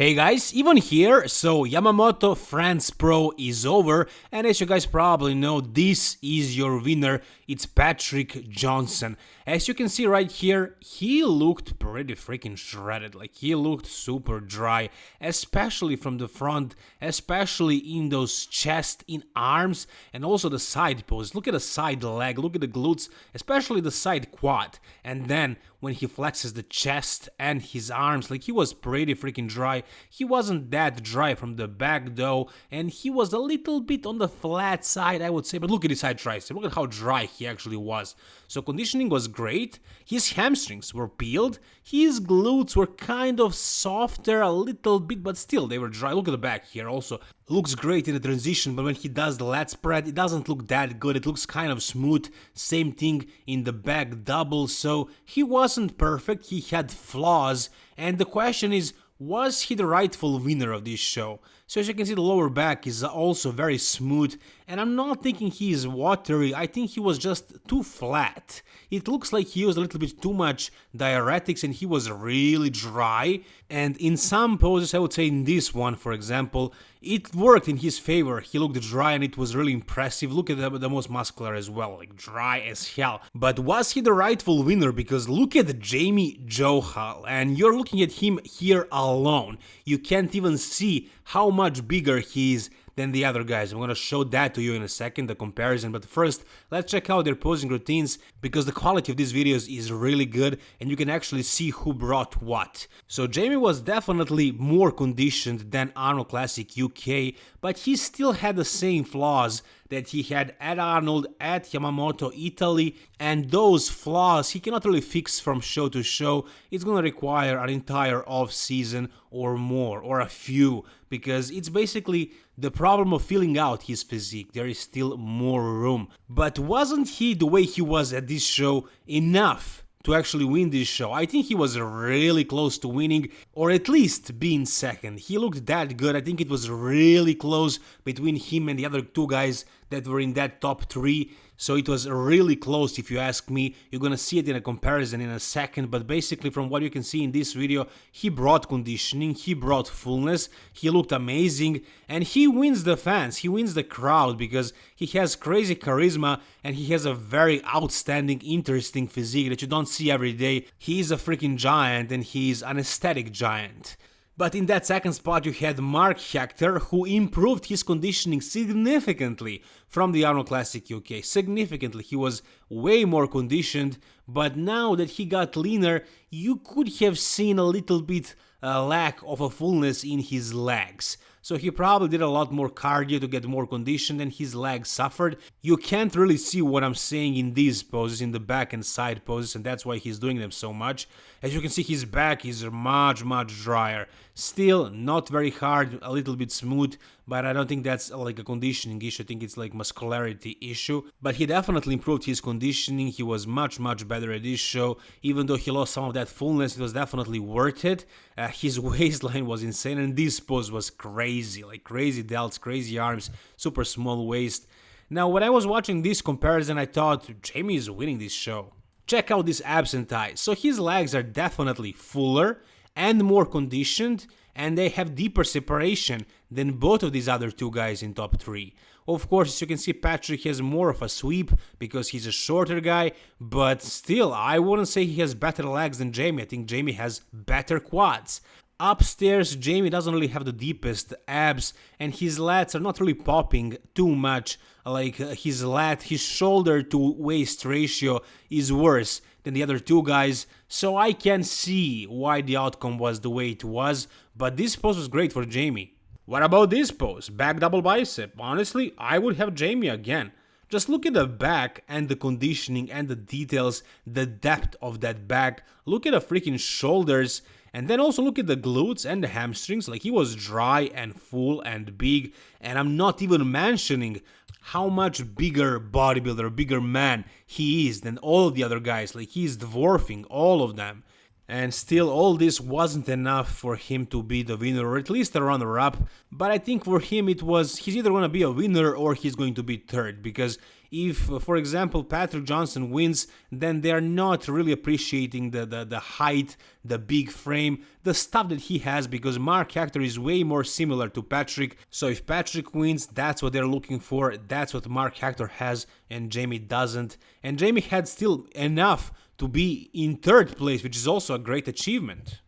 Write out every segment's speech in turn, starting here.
Hey guys, Ivan here, so Yamamoto France Pro is over and as you guys probably know, this is your winner, it's Patrick Johnson. As you can see right here, he looked pretty freaking shredded, like he looked super dry, especially from the front, especially in those chest, in arms, and also the side pose. Look at the side leg, look at the glutes, especially the side quad, and then when he flexes the chest and his arms, like he was pretty freaking dry. He wasn't that dry from the back though, and he was a little bit on the flat side, I would say, but look at his side tricep, look at how dry he actually was. So conditioning was great, his hamstrings were peeled, his glutes were kind of softer a little bit, but still they were dry. Look at the back here also. Looks great in the transition, but when he does the lat spread, it doesn't look that good. It looks kind of smooth. Same thing in the back double, so he wasn't perfect, he had flaws, and the question is, was he the rightful winner of this show? So as you can see the lower back is also very smooth and I'm not thinking he is watery, I think he was just too flat. It looks like he used a little bit too much diuretics and he was really dry and in some poses, I would say in this one for example, it worked in his favor, he looked dry and it was really impressive, look at the, the most muscular as well, like dry as hell. But was he the rightful winner? Because look at Jamie Johal and you're looking at him here alone, you can't even see how much bigger he is than the other guys. I'm gonna show that to you in a second, the comparison, but first, let's check out their posing routines, because the quality of these videos is really good, and you can actually see who brought what. So Jamie was definitely more conditioned than Arnold Classic UK, but he still had the same flaws that he had at Arnold, at Yamamoto Italy, and those flaws he cannot really fix from show to show, it's gonna require an entire off season or more, or a few, because it's basically the problem of filling out his physique, there is still more room. But wasn't he, the way he was at this show, enough to actually win this show. I think he was really close to winning, or at least being second. He looked that good, I think it was really close between him and the other two guys that were in that top three. So it was really close if you ask me. You're gonna see it in a comparison in a second, but basically from what you can see in this video, he brought conditioning, he brought fullness, he looked amazing, and he wins the fans, he wins the crowd because he has crazy charisma and he has a very outstanding, interesting physique that you don't see every day. He is a freaking giant and he's an aesthetic giant. But in that second spot you had Mark Hector, who improved his conditioning significantly from the Arnold Classic UK. Significantly, he was way more conditioned, but now that he got leaner, you could have seen a little bit a lack of a fullness in his legs so he probably did a lot more cardio to get more conditioned and his legs suffered. You can't really see what I'm saying in these poses, in the back and side poses, and that's why he's doing them so much. As you can see, his back is much, much drier. Still, not very hard, a little bit smooth, but I don't think that's like a conditioning issue, I think it's like muscularity issue. But he definitely improved his conditioning, he was much, much better at this show. Even though he lost some of that fullness, it was definitely worth it. Uh, his waistline was insane, and this pose was crazy, like crazy delts, crazy arms, super small waist. Now, when I was watching this comparison, I thought Jamie is winning this show. Check out this abs and thighs. So his legs are definitely fuller and more conditioned, and they have deeper separation than both of these other two guys in top 3. Of course, as you can see, Patrick has more of a sweep because he's a shorter guy, but still, I wouldn't say he has better legs than Jamie. I think Jamie has better quads. Upstairs, Jamie doesn't really have the deepest abs, and his lats are not really popping too much. Like uh, his lat, his shoulder to waist ratio is worse than the other two guys, so I can see why the outcome was the way it was, but this pose was great for Jamie. What about this pose? Back double bicep. Honestly, I would have Jamie again. Just look at the back and the conditioning and the details, the depth of that back. Look at the freaking shoulders and then also look at the glutes and the hamstrings, like he was dry and full and big. And I'm not even mentioning how much bigger bodybuilder, bigger man he is than all the other guys. Like he's dwarfing all of them and still all this wasn't enough for him to be the winner or at least a runner-up but I think for him it was he's either gonna be a winner or he's going to be third because if, uh, for example, Patrick Johnson wins, then they're not really appreciating the, the, the height, the big frame, the stuff that he has because Mark Hector is way more similar to Patrick. So if Patrick wins, that's what they're looking for. That's what Mark Hector has and Jamie doesn't. And Jamie had still enough to be in third place, which is also a great achievement.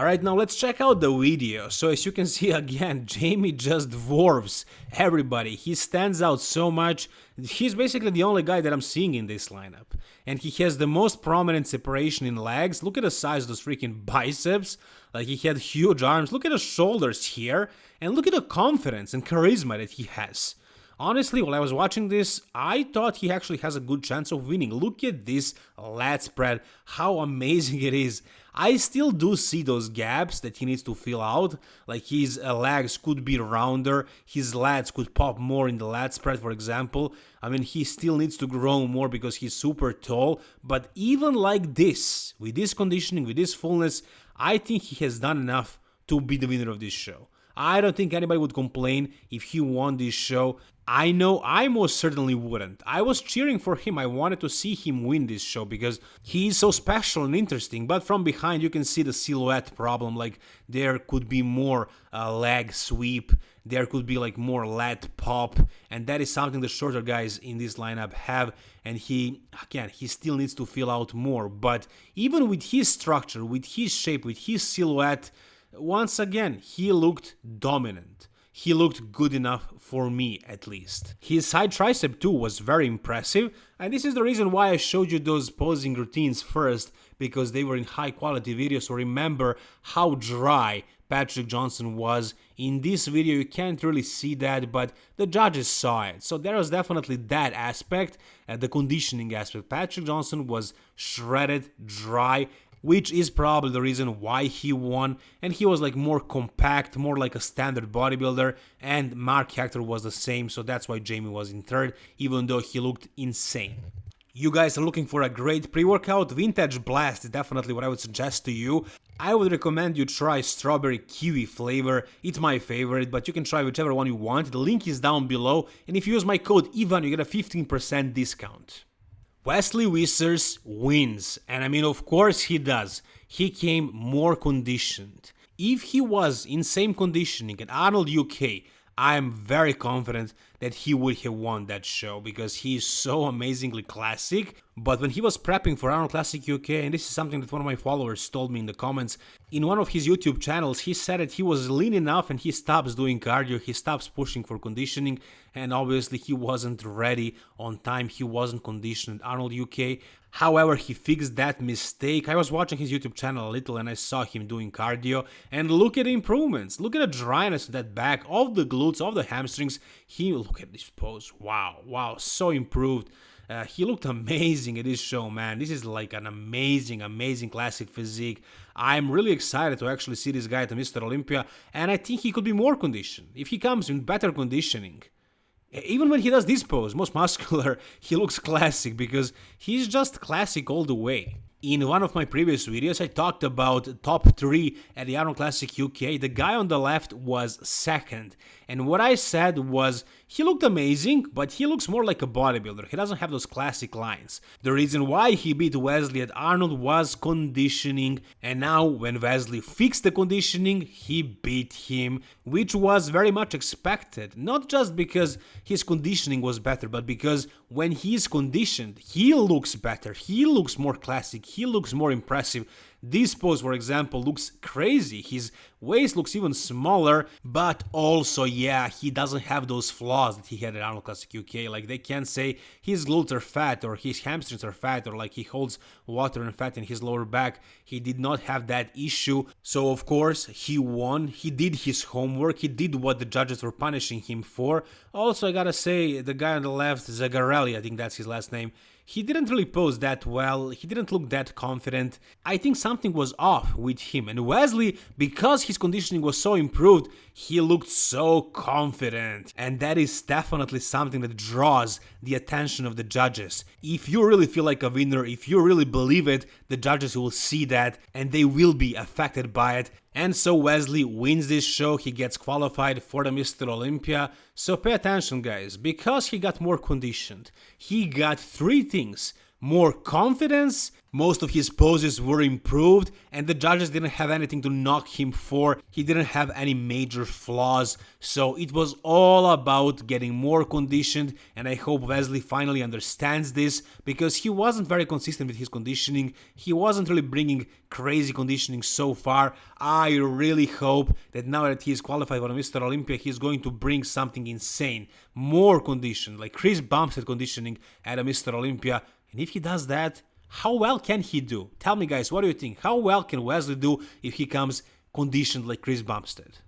Alright, now let's check out the video. So as you can see again, Jamie just dwarfs everybody. He stands out so much. He's basically the only guy that I'm seeing in this lineup. And he has the most prominent separation in legs. Look at the size of those freaking biceps. Like he had huge arms. Look at the shoulders here. And look at the confidence and charisma that he has. Honestly, while I was watching this, I thought he actually has a good chance of winning. Look at this lat spread, how amazing it is. I still do see those gaps that he needs to fill out, like his uh, legs could be rounder, his lats could pop more in the lat spread, for example. I mean, he still needs to grow more because he's super tall, but even like this, with this conditioning, with this fullness, I think he has done enough to be the winner of this show. I don't think anybody would complain if he won this show. I know I most certainly wouldn't. I was cheering for him. I wanted to see him win this show because he is so special and interesting. But from behind, you can see the silhouette problem. Like there could be more uh, leg sweep, there could be like more lat pop, and that is something the shorter guys in this lineup have. And he, again, he still needs to fill out more. But even with his structure, with his shape, with his silhouette, once again, he looked dominant. He looked good enough for me at least. His side tricep too was very impressive and this is the reason why I showed you those posing routines first because they were in high quality videos so remember how dry Patrick Johnson was. In this video you can't really see that but the judges saw it. So there was definitely that aspect, uh, the conditioning aspect. Patrick Johnson was shredded, dry which is probably the reason why he won and he was like more compact more like a standard bodybuilder and Mark Hector was the same so that's why Jamie was in third even though he looked insane. You guys are looking for a great pre-workout, Vintage Blast is definitely what I would suggest to you. I would recommend you try strawberry kiwi flavor, it's my favorite, but you can try whichever one you want, the link is down below, and if you use my code IVAN you get a 15% discount. Wesley Vissers wins, and I mean, of course he does. He came more conditioned. If he was in same conditioning at Arnold UK, I am very confident that he would have won that show because he is so amazingly classic. But when he was prepping for Arnold Classic UK, and this is something that one of my followers told me in the comments, in one of his YouTube channels, he said that he was lean enough and he stops doing cardio, he stops pushing for conditioning, and obviously he wasn't ready on time, he wasn't conditioned. Arnold UK However, he fixed that mistake. I was watching his YouTube channel a little and I saw him doing cardio and look at the improvements. Look at the dryness of that back, of the glutes, of the hamstrings. He, look at this pose. Wow, wow, so improved. Uh, he looked amazing at this show, man. This is like an amazing, amazing classic physique. I'm really excited to actually see this guy at Mr. Olympia, and I think he could be more conditioned. If he comes in better conditioning, even when he does this pose, most muscular, he looks classic because he's just classic all the way. In one of my previous videos, I talked about top 3 at the Arnold Classic UK. The guy on the left was second. And what I said was, he looked amazing, but he looks more like a bodybuilder. He doesn't have those classic lines. The reason why he beat Wesley at Arnold was conditioning. And now, when Wesley fixed the conditioning, he beat him, which was very much expected. Not just because his conditioning was better, but because when he's conditioned, he looks better. He looks more classic he looks more impressive. This pose, for example, looks crazy. His waist looks even smaller, but also, yeah, he doesn't have those flaws that he had at Arnold Classic UK. Like, they can't say his glutes are fat or his hamstrings are fat or like he holds water and fat in his lower back. He did not have that issue. So, of course, he won. He did his homework. He did what the judges were punishing him for. Also, I gotta say, the guy on the left, Zagarelli, I think that's his last name, he didn't really pose that well, he didn't look that confident. I think something was off with him. And Wesley, because his conditioning was so improved, he looked so confident. And that is definitely something that draws the attention of the judges. If you really feel like a winner, if you really believe it, the judges will see that and they will be affected by it And so Wesley wins this show, he gets qualified for the Mr. Olympia. So pay attention, guys, because he got more conditioned, he got three things more confidence, most of his poses were improved, and the judges didn't have anything to knock him for. He didn't have any major flaws, so it was all about getting more conditioned. And I hope Wesley finally understands this because he wasn't very consistent with his conditioning. He wasn't really bringing crazy conditioning so far. I really hope that now that he's qualified for Mr. Olympia, he's going to bring something insane, more condition, like Chris Bumstead conditioning at a Mr. Olympia. And if he does that, how well can he do? Tell me guys, what do you think? How well can Wesley do if he comes conditioned like Chris Bumstead?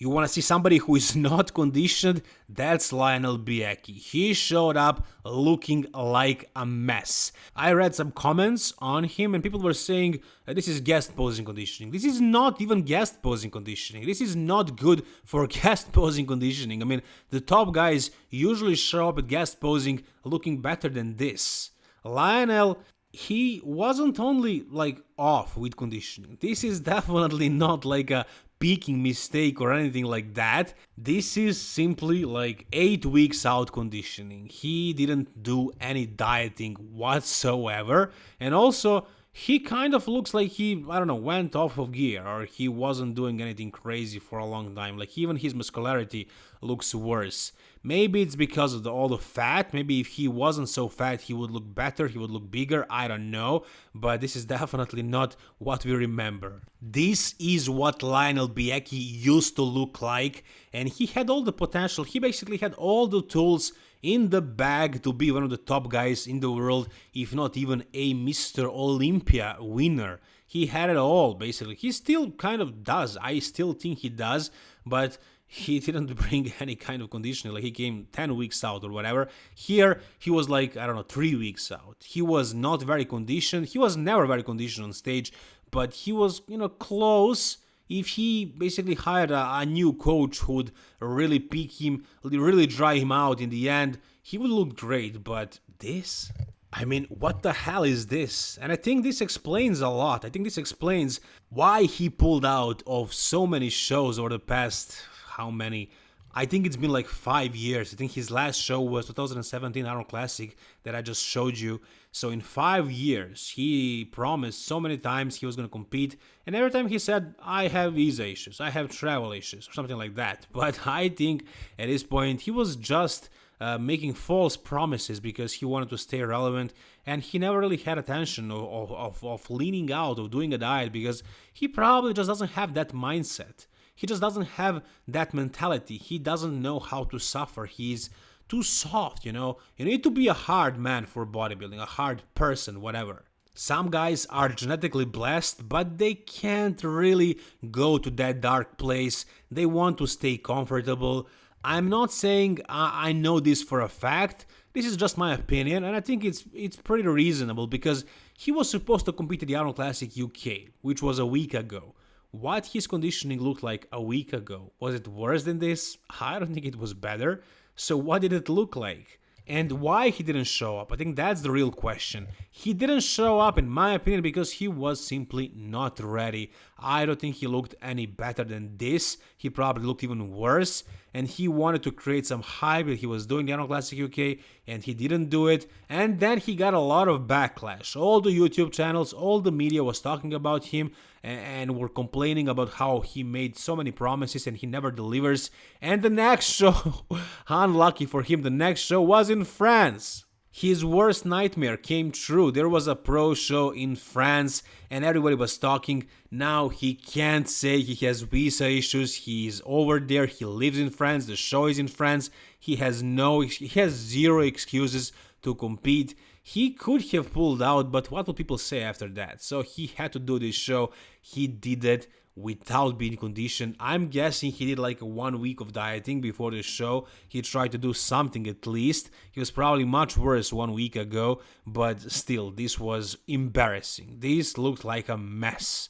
You want to see somebody who is not conditioned? That's Lionel Beyeke. He showed up looking like a mess. I read some comments on him and people were saying uh, this is guest posing conditioning. This is not even guest posing conditioning. This is not good for guest posing conditioning. I mean, the top guys usually show up at guest posing looking better than this. Lionel he wasn't only like off with conditioning. This is definitely not like a peaking mistake or anything like that. This is simply like 8 weeks out conditioning. He didn't do any dieting whatsoever and also he kind of looks like he, I don't know, went off of gear or he wasn't doing anything crazy for a long time. Like even his muscularity looks worse. Maybe it's because of the, all the fat. Maybe if he wasn't so fat, he would look better, he would look bigger. I don't know. But this is definitely not what we remember. This is what Lionel Beyeke used to look like. And he had all the potential. He basically had all the tools in the bag to be one of the top guys in the world, if not even a Mr. Olympia winner. He had it all, basically. He still kind of does. I still think he does, but he didn't bring any kind of conditioning. Like he came 10 weeks out or whatever. Here, he was like, I don't know, three weeks out. He was not very conditioned. He was never very conditioned on stage, but he was, you know, close if he basically hired a, a new coach who would really pick him, really dry him out in the end, he would look great. But this? I mean, what the hell is this? And I think this explains a lot. I think this explains why he pulled out of so many shows over the past how many I think it's been like five years. I think his last show was 2017 Arnold Classic that I just showed you. So in five years, he promised so many times he was going to compete, and every time he said, "I have visa issues, I have travel issues," or something like that. But I think at this point he was just uh, making false promises because he wanted to stay relevant, and he never really had attention of, of, of leaning out of doing a diet because he probably just doesn't have that mindset. He just doesn't have that mentality. He doesn't know how to suffer. He's too soft, you know? You need to be a hard man for bodybuilding, a hard person, whatever. Some guys are genetically blessed, but they can't really go to that dark place. They want to stay comfortable. I'm not saying I know this for a fact. This is just my opinion, and I think it's it's pretty reasonable because he was supposed to compete at the Arnold Classic UK, which was a week ago what his conditioning looked like a week ago. Was it worse than this? I don't think it was better. So what did it look like? And why he didn't show up? I think that's the real question. He didn't show up, in my opinion, because he was simply not ready. I don't think he looked any better than this. He probably looked even worse and he wanted to create some hype he was doing the Arnold Classic UK and he didn't do it. And then he got a lot of backlash. All the YouTube channels all the media was talking about him and were complaining about how he made so many promises and he never delivers. And the next show unlucky for him the next show was in France his worst nightmare came true. There was a pro show in France and everybody was talking. Now he can't say he has visa issues. He's over there. He lives in France. The show is in France. He has no he has zero excuses to compete. He could have pulled out, but what will people say after that? So he had to do this show. He did it without being conditioned. I'm guessing he did like one week of dieting before the show. He tried to do something at least. He was probably much worse one week ago, but still, this was embarrassing. This looked like a mess.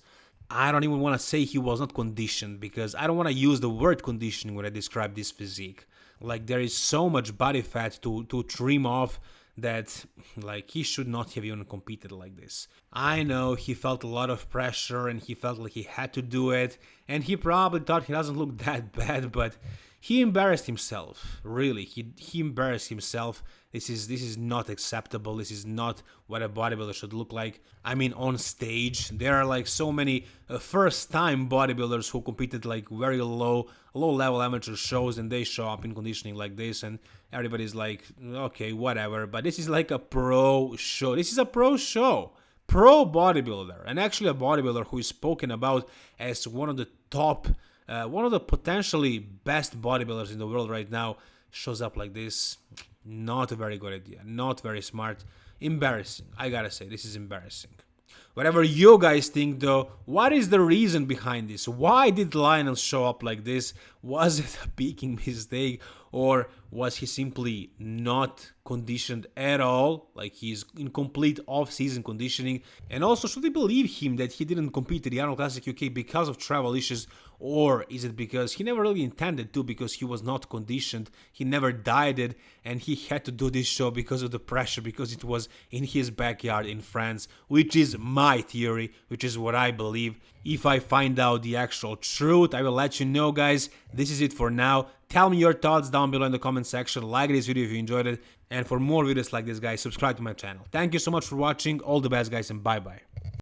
I don't even want to say he was not conditioned because I don't want to use the word conditioning when I describe this physique. Like there is so much body fat to to trim off that like he should not have even competed like this. I know he felt a lot of pressure and he felt like he had to do it and he probably thought he doesn't look that bad but he embarrassed himself really. He he embarrassed himself. This is this is not acceptable. This is not what a bodybuilder should look like. I mean on stage there are like so many uh, first time bodybuilders who competed like very low low level amateur shows and they show up in conditioning like this and everybody's like okay whatever. But this is like a pro show. This is a pro show. Pro bodybuilder. And actually a bodybuilder who is spoken about as one of the top uh, one of the potentially best bodybuilders in the world right now shows up like this. Not a very good idea. Not very smart. Embarrassing. I gotta say, this is embarrassing. Whatever you guys think though, what is the reason behind this? Why did Lionel show up like this? Was it a peaking mistake or was he simply not conditioned at all? Like he's in complete off-season conditioning? And also, should we believe him that he didn't compete at the Arnold Classic UK because of travel issues or is it because he never really intended to because he was not conditioned, he never dieted and he had to do this show because of the pressure because it was in his backyard in France, which is my theory, which is what I believe. If I find out the actual truth, I will let you know guys. This is it for now. Tell me your thoughts down below in the comment section, like this video if you enjoyed it, and for more videos like this guys, subscribe to my channel. Thank you so much for watching, all the best guys and bye bye.